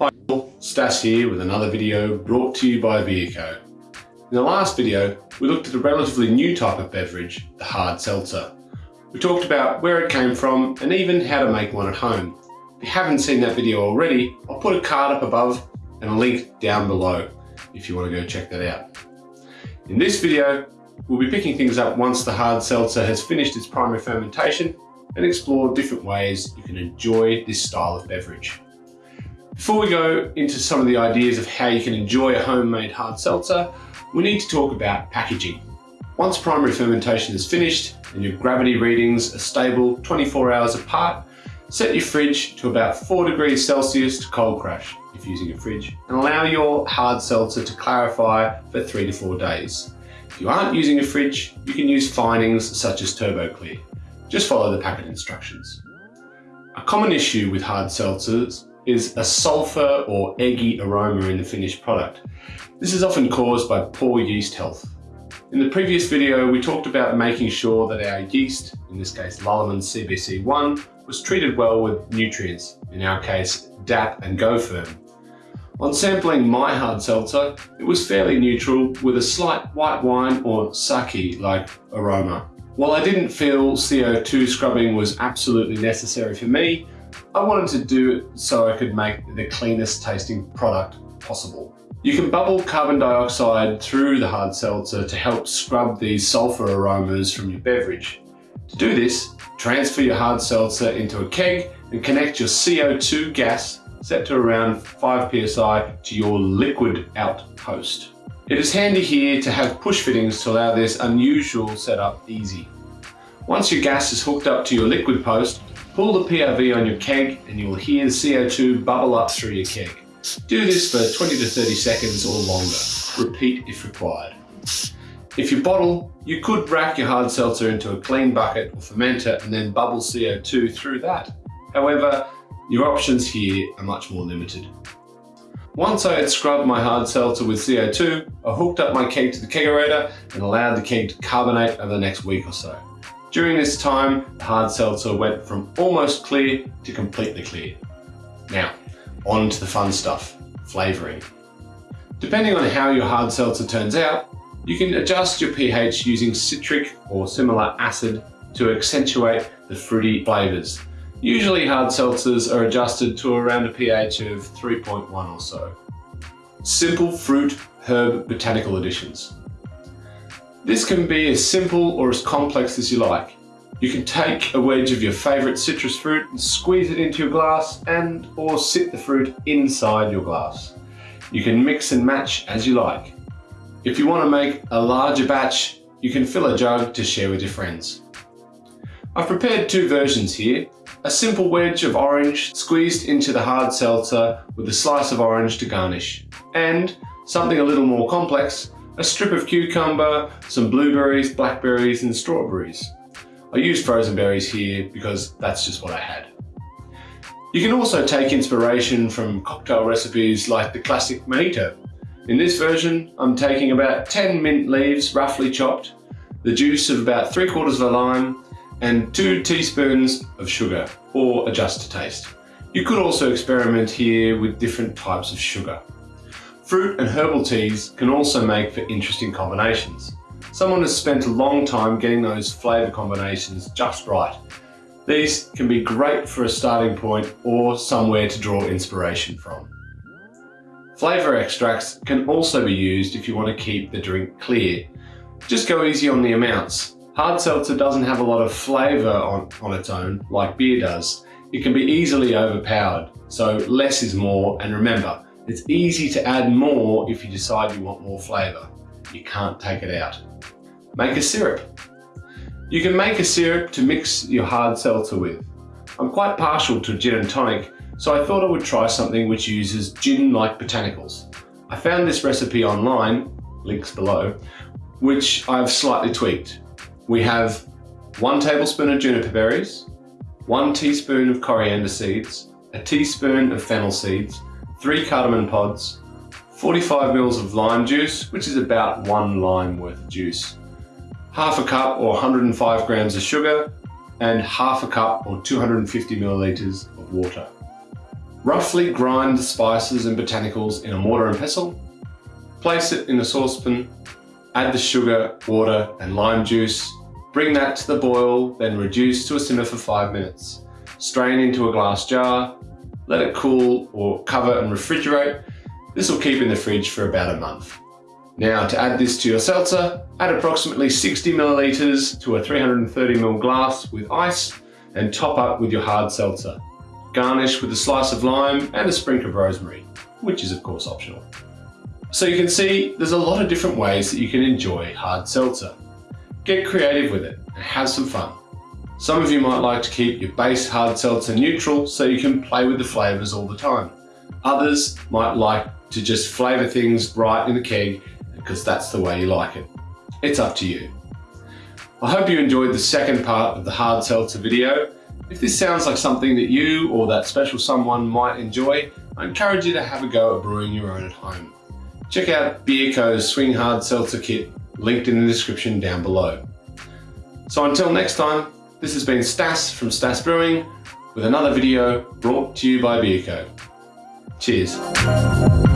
Hi Stas here with another video brought to you by Beerco. In the last video, we looked at a relatively new type of beverage, the hard seltzer. We talked about where it came from and even how to make one at home. If you haven't seen that video already, I'll put a card up above and a link down below if you want to go check that out. In this video, we'll be picking things up once the hard seltzer has finished its primary fermentation and explore different ways you can enjoy this style of beverage. Before we go into some of the ideas of how you can enjoy a homemade hard seltzer, we need to talk about packaging. Once primary fermentation is finished and your gravity readings are stable 24 hours apart, set your fridge to about 4 degrees Celsius to cold crash if using a fridge and allow your hard seltzer to clarify for 3 to 4 days. If you aren't using a fridge, you can use finings such as TurboClear. Just follow the packet instructions. A common issue with hard seltzers is a sulfur or eggy aroma in the finished product. This is often caused by poor yeast health. In the previous video, we talked about making sure that our yeast, in this case Lallemand CBC1, was treated well with nutrients, in our case DAP and GoFerm. On sampling my hard seltzer, it was fairly neutral with a slight white wine or sake-like aroma. While I didn't feel CO2 scrubbing was absolutely necessary for me, I wanted to do it so I could make the cleanest tasting product possible. You can bubble carbon dioxide through the hard seltzer to help scrub these sulfur aromas from your beverage. To do this, transfer your hard seltzer into a keg and connect your CO2 gas set to around 5 psi to your liquid out post. It is handy here to have push fittings to allow this unusual setup easy. Once your gas is hooked up to your liquid post, Pull the PRV on your keg and you will hear the CO2 bubble up through your keg. Do this for 20 to 30 seconds or longer. Repeat if required. If you bottle, you could rack your hard seltzer into a clean bucket or fermenter and then bubble CO2 through that. However, your options here are much more limited. Once I had scrubbed my hard seltzer with CO2, I hooked up my keg to the kegerator and allowed the keg to carbonate over the next week or so. During this time, the hard seltzer went from almost clear to completely clear. Now, on to the fun stuff, flavouring. Depending on how your hard seltzer turns out, you can adjust your pH using citric or similar acid to accentuate the fruity flavours. Usually hard seltzers are adjusted to around a pH of 3.1 or so. Simple fruit herb botanical additions. This can be as simple or as complex as you like. You can take a wedge of your favourite citrus fruit and squeeze it into your glass and or sit the fruit inside your glass. You can mix and match as you like. If you want to make a larger batch, you can fill a jug to share with your friends. I've prepared two versions here. A simple wedge of orange squeezed into the hard seltzer with a slice of orange to garnish. And something a little more complex, a strip of cucumber, some blueberries, blackberries and strawberries. I used frozen berries here because that's just what I had. You can also take inspiration from cocktail recipes like the classic mojito. In this version, I'm taking about 10 mint leaves roughly chopped, the juice of about 3 quarters of a lime, and 2 teaspoons of sugar, or adjust to taste. You could also experiment here with different types of sugar. Fruit and herbal teas can also make for interesting combinations. Someone has spent a long time getting those flavour combinations just right. These can be great for a starting point or somewhere to draw inspiration from. Flavour extracts can also be used if you want to keep the drink clear. Just go easy on the amounts. Hard seltzer doesn't have a lot of flavour on, on its own like beer does. It can be easily overpowered, so less is more and remember, it's easy to add more if you decide you want more flavour. You can't take it out. Make a syrup. You can make a syrup to mix your hard seltzer with. I'm quite partial to gin and tonic, so I thought I would try something which uses gin-like botanicals. I found this recipe online, links below, which I've slightly tweaked. We have one tablespoon of juniper berries, one teaspoon of coriander seeds, a teaspoon of fennel seeds, 3 cardamom pods, 45 mils of lime juice, which is about one lime worth of juice, half a cup or 105 grams of sugar, and half a cup or 250 milliliters of water. Roughly grind the spices and botanicals in a mortar and pestle, place it in a saucepan, add the sugar, water and lime juice, bring that to the boil, then reduce to a simmer for 5 minutes. Strain into a glass jar, let it cool or cover and refrigerate. This will keep in the fridge for about a month. Now to add this to your seltzer, add approximately 60 milliliters to a 330 ml glass with ice and top up with your hard seltzer. Garnish with a slice of lime and a sprinkle of rosemary, which is of course optional. So you can see there's a lot of different ways that you can enjoy hard seltzer. Get creative with it and have some fun. Some of you might like to keep your base hard seltzer neutral so you can play with the flavors all the time. Others might like to just flavor things right in the keg because that's the way you like it. It's up to you. I hope you enjoyed the second part of the hard seltzer video. If this sounds like something that you or that special someone might enjoy, I encourage you to have a go at brewing your own at home. Check out Beerco's Swing Hard Seltzer Kit, linked in the description down below. So until next time, this has been Stas from Stas Brewing with another video brought to you by Beerco. Cheers.